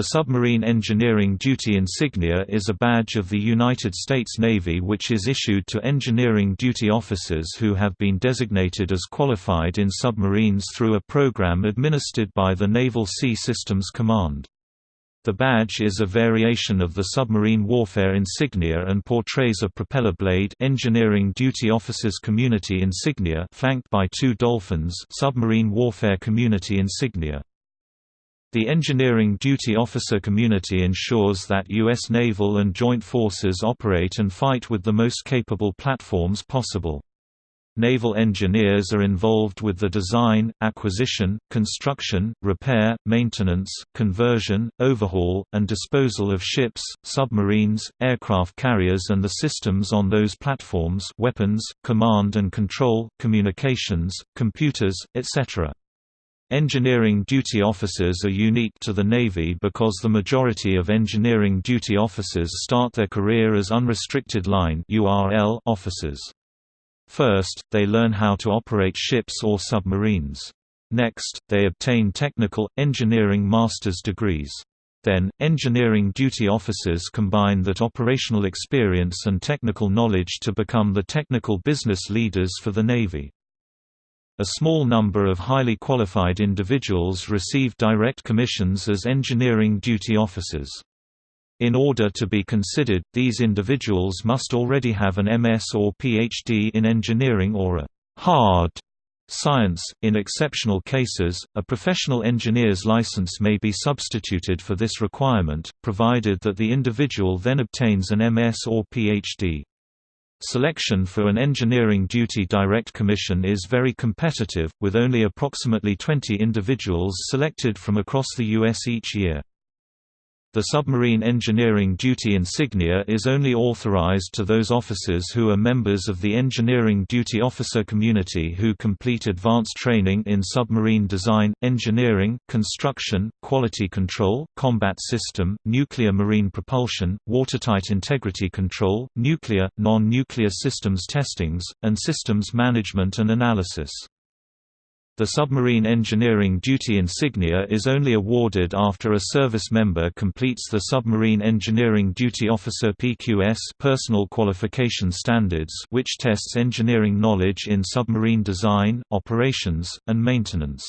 The Submarine Engineering Duty Insignia is a badge of the United States Navy which is issued to engineering duty officers who have been designated as qualified in submarines through a program administered by the Naval Sea Systems Command. The badge is a variation of the submarine warfare insignia and portrays a propeller blade engineering duty officers community insignia flanked by two dolphins submarine warfare community insignia. The engineering duty officer community ensures that U.S. naval and joint forces operate and fight with the most capable platforms possible. Naval engineers are involved with the design, acquisition, construction, repair, maintenance, conversion, overhaul, and disposal of ships, submarines, aircraft carriers and the systems on those platforms weapons, command and control, communications, computers, etc. Engineering duty officers are unique to the Navy because the majority of engineering duty officers start their career as unrestricted line officers. First, they learn how to operate ships or submarines. Next, they obtain technical, engineering master's degrees. Then, engineering duty officers combine that operational experience and technical knowledge to become the technical business leaders for the Navy. A small number of highly qualified individuals receive direct commissions as engineering duty officers. In order to be considered, these individuals must already have an MS or PhD in engineering or a hard science. In exceptional cases, a professional engineer's license may be substituted for this requirement, provided that the individual then obtains an MS or PhD. Selection for an engineering duty direct commission is very competitive, with only approximately 20 individuals selected from across the U.S. each year. The submarine engineering duty insignia is only authorized to those officers who are members of the engineering duty officer community who complete advanced training in submarine design, engineering, construction, quality control, combat system, nuclear marine propulsion, watertight integrity control, nuclear, non-nuclear systems testings, and systems management and analysis. The submarine engineering duty insignia is only awarded after a service member completes the Submarine Engineering Duty Officer PQS personal qualification standards which tests engineering knowledge in submarine design, operations, and maintenance.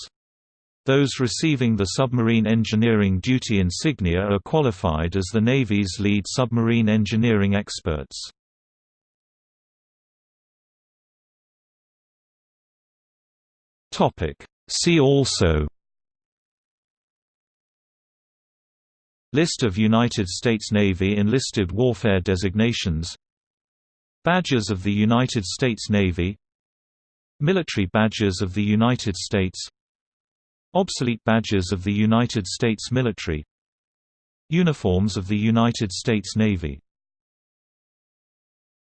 Those receiving the submarine engineering duty insignia are qualified as the Navy's lead submarine engineering experts. Topic. See also. List of United States Navy enlisted warfare designations. Badges of the United States Navy. Military badges of the United States. Obsolete badges of the United States military. Uniforms of the United States Navy